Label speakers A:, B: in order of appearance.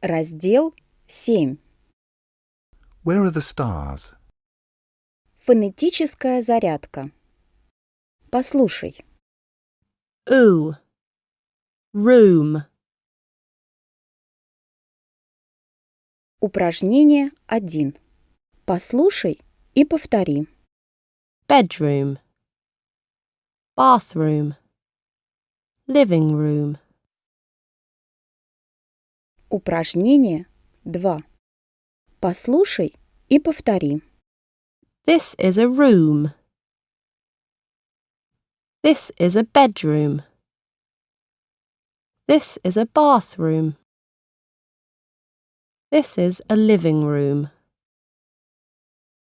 A: Раздел 7.
B: Where are the stars?
A: Фонетическая зарядка. Послушай.
C: oo, room,
A: Упражнение 1. Послушай и повтори.
C: bedroom, bathroom, living room,
A: Упражнение 2. Послушай и повтори.
C: this is a room, this is a bedroom, this is a bathroom, this is a living room.